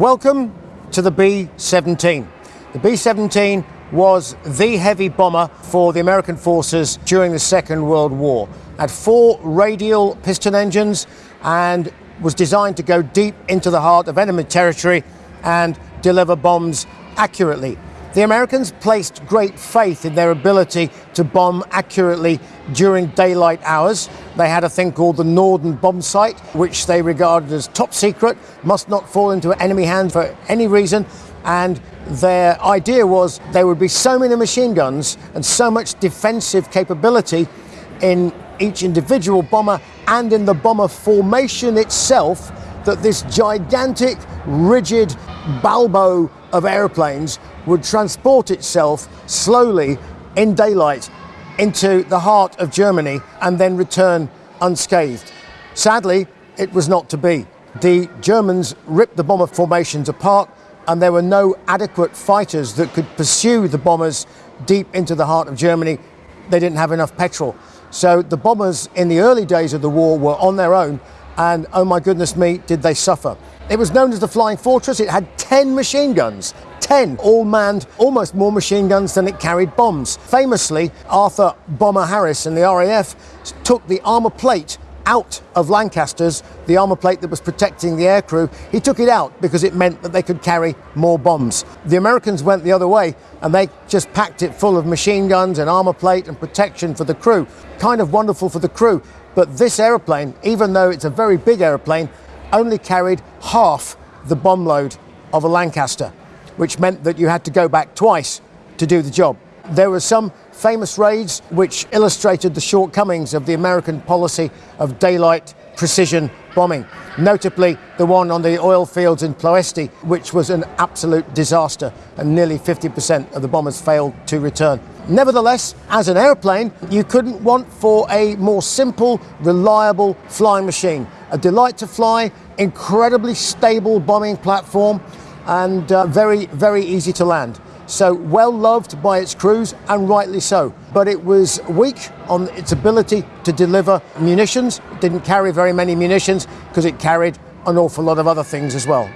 Welcome to the B-17. The B-17 was the heavy bomber for the American forces during the Second World War. Had four radial piston engines and was designed to go deep into the heart of enemy territory and deliver bombs accurately. The Americans placed great faith in their ability to bomb accurately during daylight hours. They had a thing called the Norden bomb sight, which they regarded as top secret, must not fall into enemy hands for any reason. And their idea was there would be so many machine guns and so much defensive capability in each individual bomber and in the bomber formation itself that this gigantic, rigid balbo of airplanes would transport itself slowly in daylight into the heart of Germany and then return unscathed. Sadly, it was not to be. The Germans ripped the bomber formations apart and there were no adequate fighters that could pursue the bombers deep into the heart of Germany. They didn't have enough petrol. So the bombers in the early days of the war were on their own and oh my goodness me, did they suffer. It was known as the Flying Fortress. It had 10 machine guns, 10 all manned, almost more machine guns than it carried bombs. Famously, Arthur Bomber Harris and the RAF took the armour plate out of Lancasters, the armour plate that was protecting the aircrew. He took it out because it meant that they could carry more bombs. The Americans went the other way and they just packed it full of machine guns and armour plate and protection for the crew. Kind of wonderful for the crew. But this aeroplane, even though it's a very big aeroplane, only carried half the bomb load of a Lancaster, which meant that you had to go back twice to do the job. There were some famous raids which illustrated the shortcomings of the American policy of daylight precision bombing, notably the one on the oil fields in Ploesti, which was an absolute disaster, and nearly 50% of the bombers failed to return. Nevertheless, as an airplane, you couldn't want for a more simple, reliable flying machine. A delight to fly, incredibly stable bombing platform, and uh, very, very easy to land. So well loved by its crews, and rightly so. But it was weak on its ability to deliver munitions. It didn't carry very many munitions because it carried an awful lot of other things as well.